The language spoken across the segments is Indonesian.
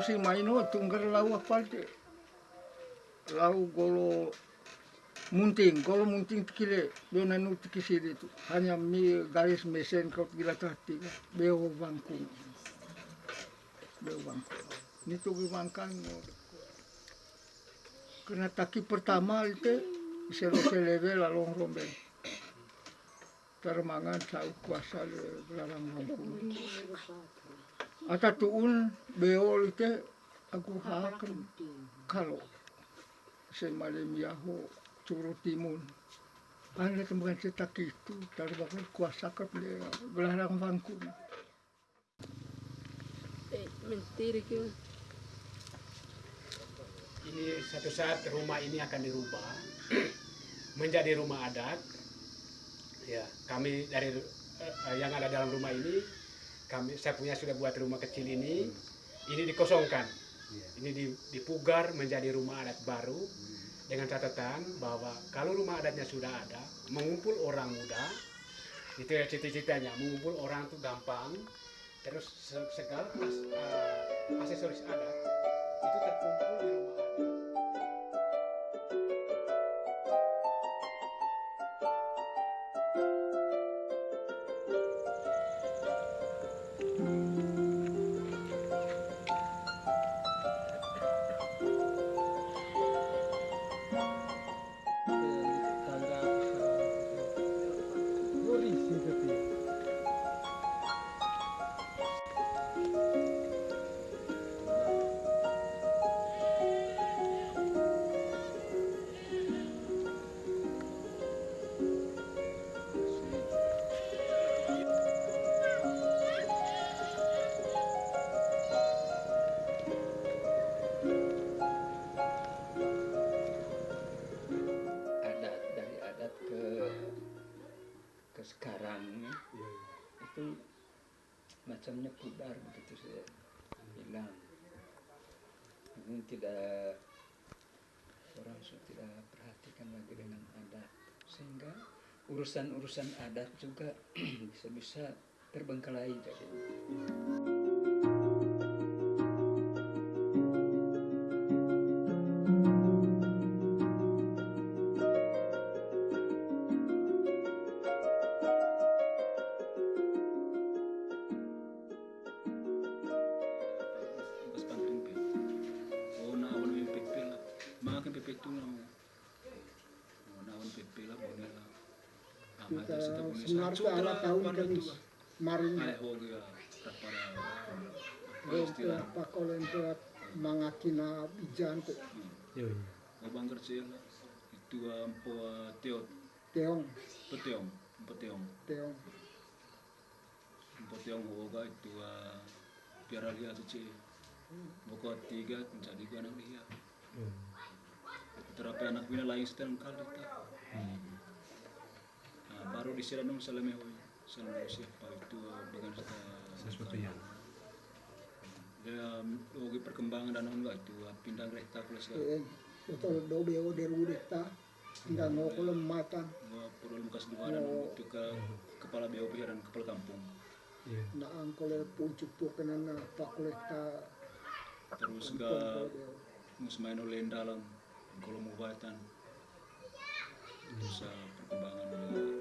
musim maino tunggal lau apa lau golo munting golo munting tikile do nanu tikisiri itu hanya mi garis mesen kau gila tati beo bangkung tuh bangkang kena taki pertama itu seleve lalong rombe termangan sau kuasa le belarang bangkung Ata tuun beo itu aku hakan kalau semalam yaho curu timun. Anda temukan cetak itu terbakar kuasa ke belarang bangku. Mentiri ke. Ini satu saat rumah ini akan dirubah menjadi rumah adat. Ya, kami dari eh, yang ada dalam rumah ini kami saya punya sudah buat rumah kecil ini ini dikosongkan ini dipugar menjadi rumah adat baru dengan catatan bahwa kalau rumah adatnya sudah ada mengumpul orang muda itu ya cita-citanya mengumpul orang itu gampang terus segala uh, aksesoris adat itu terkumpul di rumah macamnya pudar begitu saya bilang. Ini tidak orang sudah tidak perhatikan lagi dengan adat. Sehingga urusan-urusan adat juga bisa-bisa terbengkalai jadi Makan pepe tu lah. Oh na awan pepe lah boleh lah. Kita senar ke ala tahun lah. maring. Rente apa kalau ente mangakina bijan ko Oh bangker sih lah. Itu ampo teo teong peteong peteong teong peteong ho ga itu piara lihat tu cik. Boko tiga menjadi gua anak dia. Terapi anak bina lain setengah kali tak. Nah, baru disiram dong salame hoy. Salame siapa itu dengan sesuatu yang? Dia logi perkembangan dan enggak itu pindah kereta plus eh betul do beo deru deta tidak no matan gua perlu bekas dua dan itu ke kepala BOP dan kepala kampung. Na ang kole pucuk po kanan na pakolekta terus ke musmain oleh dalam kalau mau batan bisa perkembangan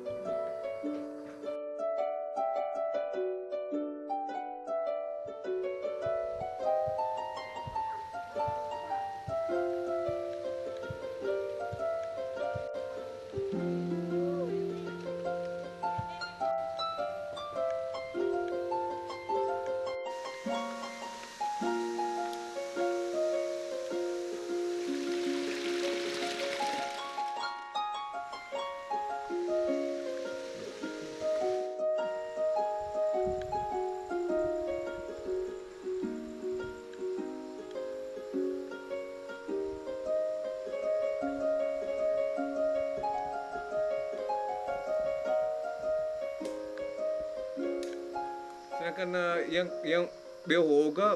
Eh, yang yang behoga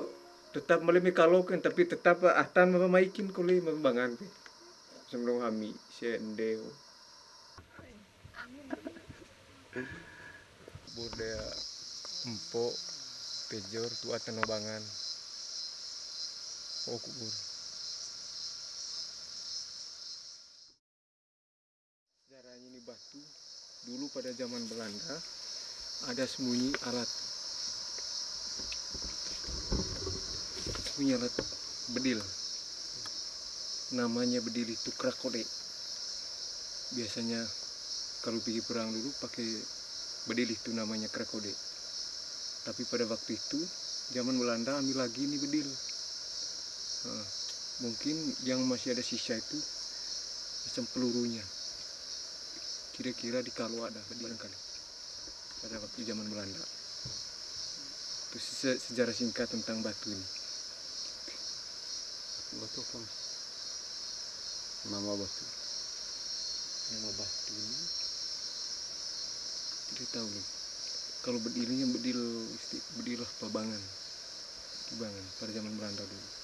tetap malimi kaloken tapi tetap ahtan mamaikin kuli mambangan pe. Sebelum kami sendeo. Budaya empo pejor tua tenobangan. Oh kubur. Sejarahnya ini batu dulu pada zaman Belanda ada sembunyi alat sembunyi alat bedil. Namanya bedil itu krakode. Biasanya kalau pergi perang dulu pakai bedil itu namanya krakode. Tapi pada waktu itu zaman Belanda ambil lagi ini bedil. Nah, mungkin yang masih ada sisa itu macam pelurunya. Kira-kira di kalau ada barangkali pada waktu zaman Belanda. Itu se- sejarah singkat tentang batu ini Mas? Nama batu. nama batu tidak tahu nih kalau bedilnya bedil bedil pabangan kibangan pada zaman Belanda dulu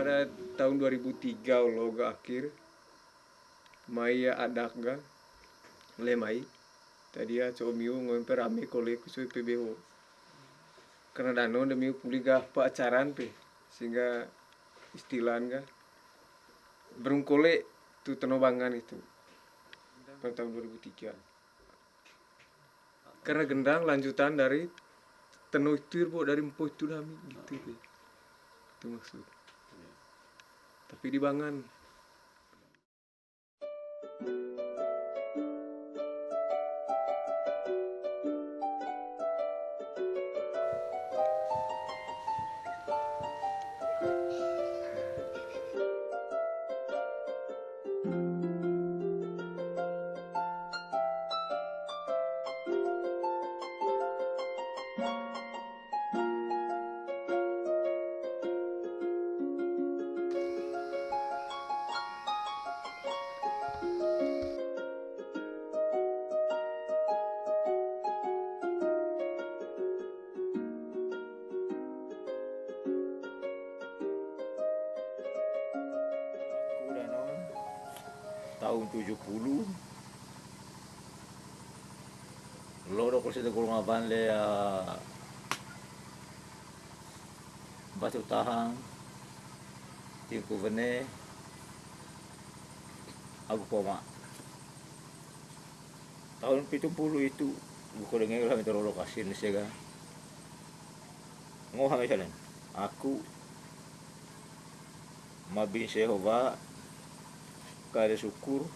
pada tahun 2003 loga akhir Maya adakga lemai tadi ya comiu ngomper rame kole kusui PBO karena dano demi puliga pa acaran pe sehingga istilah ga berungkole tu tenobangan itu pada tahun 2003 karena gendang lanjutan dari tenu itu bo dari empo itu nami gitu pe. Itu maksud tapi di bangan tahun 70 loro ko sa kulunga banle ya? Batu tahang tingku vene aku poma. Tahun 70 itu buku dengan lah itu lokasi ni sega misalnya aku mabin Sehova kare syukur.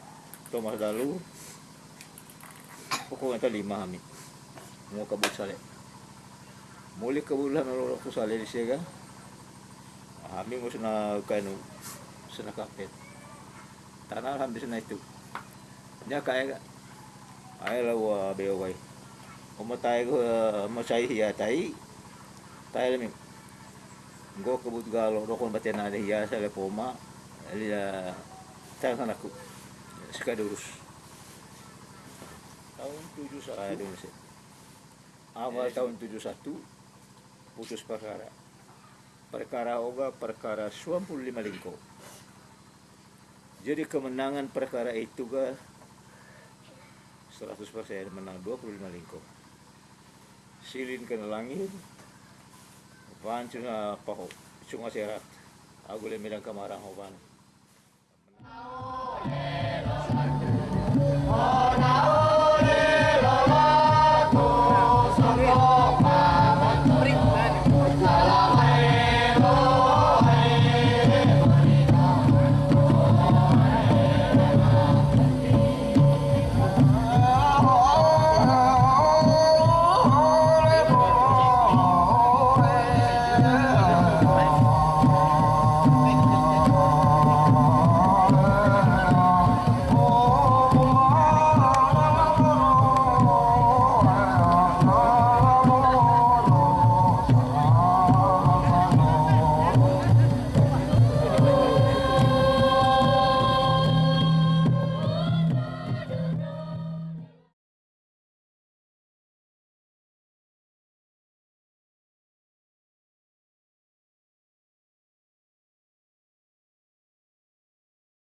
Thomas Dalu pokoknya ta lima kami mau kabut sale muli kabut lah nolok tu sale di sega kami mau sana kanu sana kapet tanah hampir sana itu. Nya kaya ay la wa beo wai Omo tayo ko masay hiya tayo tayo lami Go kabut galo rokon baten ada hiya sa lepoma Alia tayo kan aku. Sekadurus tahun 71 saya dulu sih awal tahun 71 putus perkara. Perkara oga perkara 25 lingko. Jadi kemenangan perkara itu ga 100% menang 25 lingko. Silin kena langit Pancu na paho, cunga serat. Aku le milang kamarang hoban.